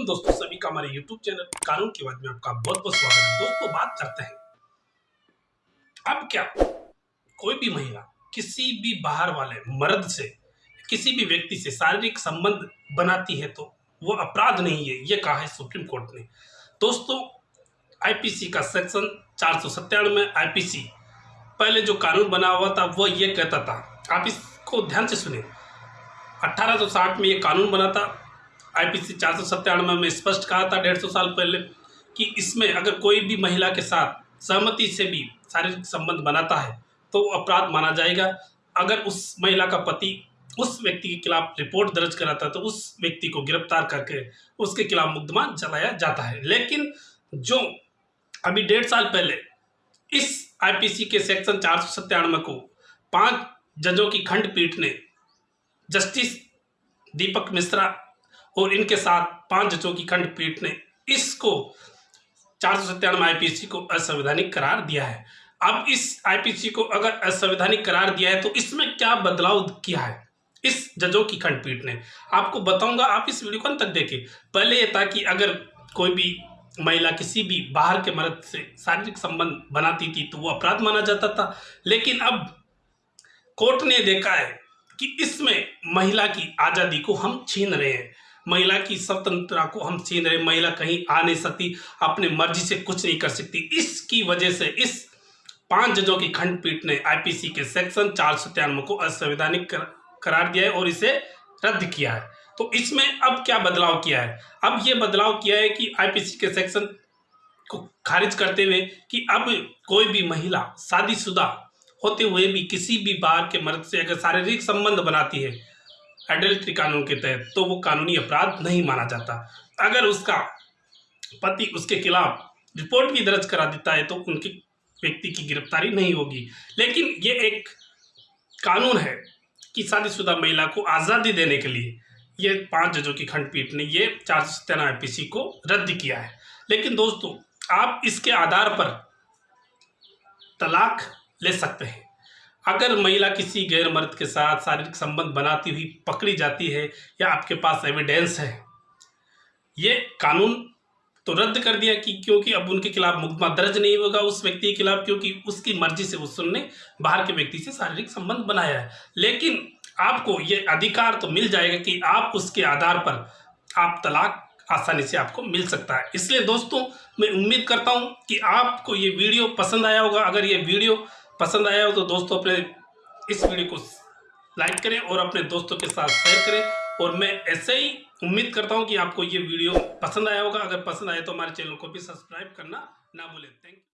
Welcome दोस्तों सभी का हमारे यूट्यूब चैनल कानून की बात में आपका बहुत बहुत स्वागत है। दोस्तों बात करते हैं। अब क्या कोई भी महिला किसी भी बाहर वाले मर्द से, किसी भी व्यक्ति से शारीरिक संबंध बनाती है तो वो अपराध नहीं है, ये कहा है सुप्रीम कोर्ट ने। दोस्तों आईपीसी का सेक्शन चार सौ सत्तानवे आईपीसी पहले जो कानून बना हुआ था, वो ये कहता था। आप इसको ध्यान से सुने। 1860 में ये कानून बना था आईपीसी चार सौ सत्तानवे में स्पष्ट कहा था डेढ़ सौ साल पहले कि इसमें अगर कोई भी महिला के साथ सहमति से भी शारीरिक संबंध बनाता है तो अपराध माना जाएगा। अगर उस महिला का पति उस व्यक्ति के खिलाफ रिपोर्ट दर्ज कराता है तो उस व्यक्ति को गिरफ़्तार करके उसके खिलाफ मुकदमा चलाया जाता है। लेकिन जो अभी डेढ़ साल पहले इस आईपीसी के सेक्शन चार सौ सत्तानवे को पाँच जजों की खंडपीठ ने जस्टिस दीपक मिश्रा और इनके साथ पाँच जजों की खंडपीठ ने इसको चार सौ सत्तानवे आईपीसी को असंवैधानिक करार दिया है। अब इस आईपीसी को अगर असंवैधानिक करार दिया है तो इसमें क्या बदलाव किया है इस जजों की खंडपीठ ने? आपको बताऊँगा, आप इस वीडियो को अंत तक देखें। पहले ये था कि अगर कोई भी महिला किसी भी बाहर के मर्द से शारीरिक संबंध बनाती थी तो वो अपराध माना जाता था। लेकिन अब कोर्ट ने देखा है कि इसमें महिला की आज़ादी को हम छीन रहे हैं। महिला की स्वतंत्रता को हम छीन रहे महिला कहीं आ नहीं सकती अपने मर्ज़ी से कुछ नहीं कर सकती। इसकी वजह से इस पाँच जजों की खंडपीठ ने आईपीसी के सेक्शन चार सौ तिरानवे को असंवैधानिक कर, करार दिया है और इसे रद्द किया है। तो इसमें अब क्या बदलाव किया है? अब ये बदलाव किया है कि आईपीसी के सेक्शन को खारिज करते हुए कि अब कोई भी महिला शादीशुदा होते हुए भी किसी भी बार के मर्द से अगर शारीरिक संबंध बनाती है एडल्ट्री कानून के तहत तो वो कानूनी अपराध नहीं माना जाता। अगर उसका पति उसके खिलाफ रिपोर्ट भी दर्ज करा देता है तो उनके व्यक्ति की गिरफ्तारी नहीं होगी। लेकिन ये एक कानून है कि शादीशुदा महिला को आज़ादी देने के लिए ये पाँच जजों की खंडपीठ ने ये चार सौ सत्तानवे को रद्द किया है। लेकिन दोस्तों, आप इसके आधार पर तलाक ले सकते हैं। अगर महिला किसी गैर मर्द के साथ शारीरिक संबंध बनाती हुई पकड़ी जाती है या आपके पास एविडेंस है, ये कानून तो रद्द कर दिया कि क्योंकि अब उनके खिलाफ मुकदमा दर्ज नहीं होगा उस व्यक्ति के खिलाफ, क्योंकि उसकी मर्ज़ी से उसने बाहर के व्यक्ति से शारीरिक संबंध बनाया है। लेकिन आपको ये अधिकार तो मिल जाएगा कि आप उसके आधार पर आप तलाक आसानी से आपको मिल सकता है। इसलिए दोस्तों, मैं उम्मीद करता हूँ कि आपको ये वीडियो पसंद आया होगा। अगर ये वीडियो पसंद आया हो तो दोस्तों अपने इस वीडियो को लाइक करें और अपने दोस्तों के साथ शेयर करें। और मैं ऐसे ही उम्मीद करता हूँ कि आपको ये वीडियो पसंद आया होगा। अगर पसंद आए तो हमारे चैनल को भी सब्सक्राइब करना ना भूलें। Thank you